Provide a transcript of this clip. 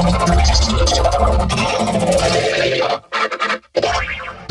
Thank you.